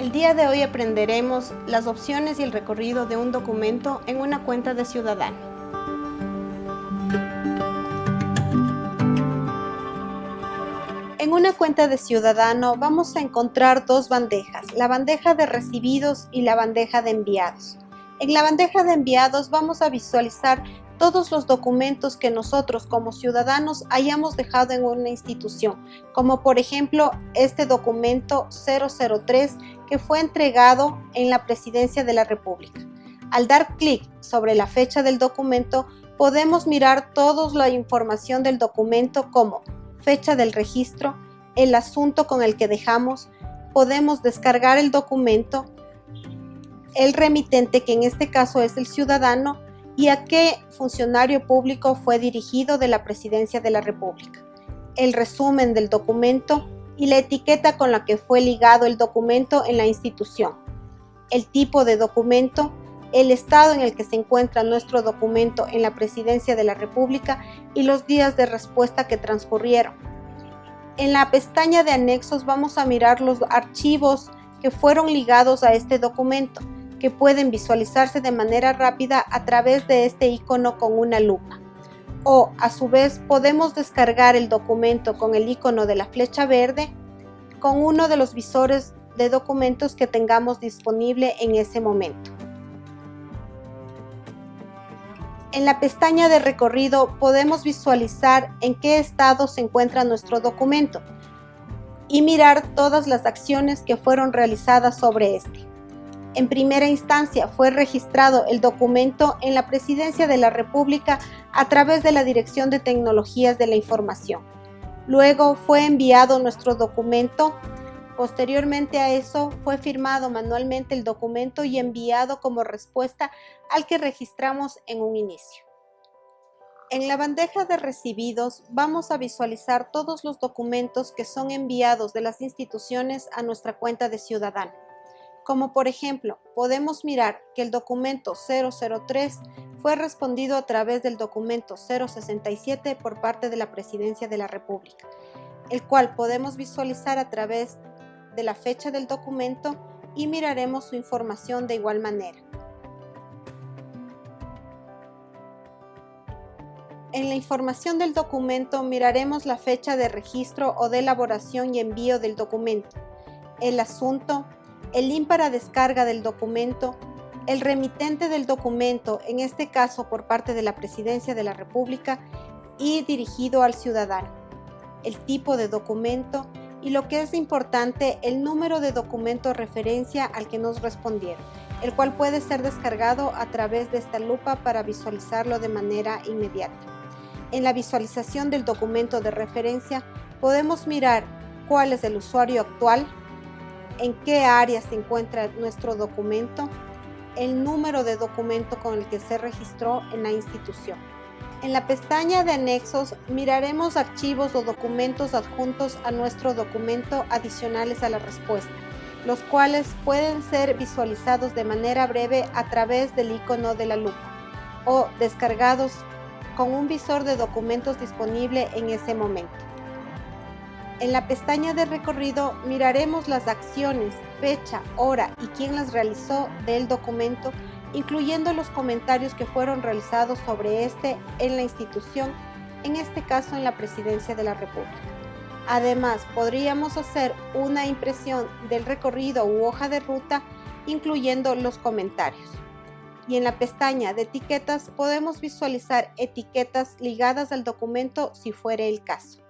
El día de hoy aprenderemos las opciones y el recorrido de un documento en una cuenta de Ciudadano. En una cuenta de Ciudadano vamos a encontrar dos bandejas, la bandeja de recibidos y la bandeja de enviados. En la bandeja de enviados vamos a visualizar todos los documentos que nosotros como ciudadanos hayamos dejado en una institución, como por ejemplo este documento 003 que fue entregado en la Presidencia de la República. Al dar clic sobre la fecha del documento, podemos mirar toda la información del documento como fecha del registro, el asunto con el que dejamos, podemos descargar el documento, el remitente, que en este caso es el ciudadano, y a qué funcionario público fue dirigido de la Presidencia de la República, el resumen del documento y la etiqueta con la que fue ligado el documento en la institución, el tipo de documento, el estado en el que se encuentra nuestro documento en la Presidencia de la República y los días de respuesta que transcurrieron. En la pestaña de anexos vamos a mirar los archivos que fueron ligados a este documento, que pueden visualizarse de manera rápida a través de este icono con una lupa. O a su vez podemos descargar el documento con el icono de la flecha verde con uno de los visores de documentos que tengamos disponible en ese momento. En la pestaña de recorrido podemos visualizar en qué estado se encuentra nuestro documento y mirar todas las acciones que fueron realizadas sobre este. En primera instancia fue registrado el documento en la Presidencia de la República a través de la Dirección de Tecnologías de la Información. Luego fue enviado nuestro documento. Posteriormente a eso fue firmado manualmente el documento y enviado como respuesta al que registramos en un inicio. En la bandeja de recibidos vamos a visualizar todos los documentos que son enviados de las instituciones a nuestra cuenta de ciudadano como por ejemplo, podemos mirar que el documento 003 fue respondido a través del documento 067 por parte de la Presidencia de la República, el cual podemos visualizar a través de la fecha del documento y miraremos su información de igual manera. En la información del documento miraremos la fecha de registro o de elaboración y envío del documento, el asunto, el link para descarga del documento, el remitente del documento, en este caso por parte de la Presidencia de la República y dirigido al ciudadano, el tipo de documento y lo que es importante, el número de documento referencia al que nos respondieron, el cual puede ser descargado a través de esta lupa para visualizarlo de manera inmediata. En la visualización del documento de referencia podemos mirar cuál es el usuario actual, en qué área se encuentra nuestro documento, el número de documento con el que se registró en la institución. En la pestaña de anexos miraremos archivos o documentos adjuntos a nuestro documento adicionales a la respuesta, los cuales pueden ser visualizados de manera breve a través del icono de la lupa o descargados con un visor de documentos disponible en ese momento. En la pestaña de recorrido miraremos las acciones, fecha, hora y quién las realizó del documento, incluyendo los comentarios que fueron realizados sobre este en la institución, en este caso en la Presidencia de la República. Además, podríamos hacer una impresión del recorrido u hoja de ruta, incluyendo los comentarios. Y en la pestaña de etiquetas podemos visualizar etiquetas ligadas al documento si fuere el caso.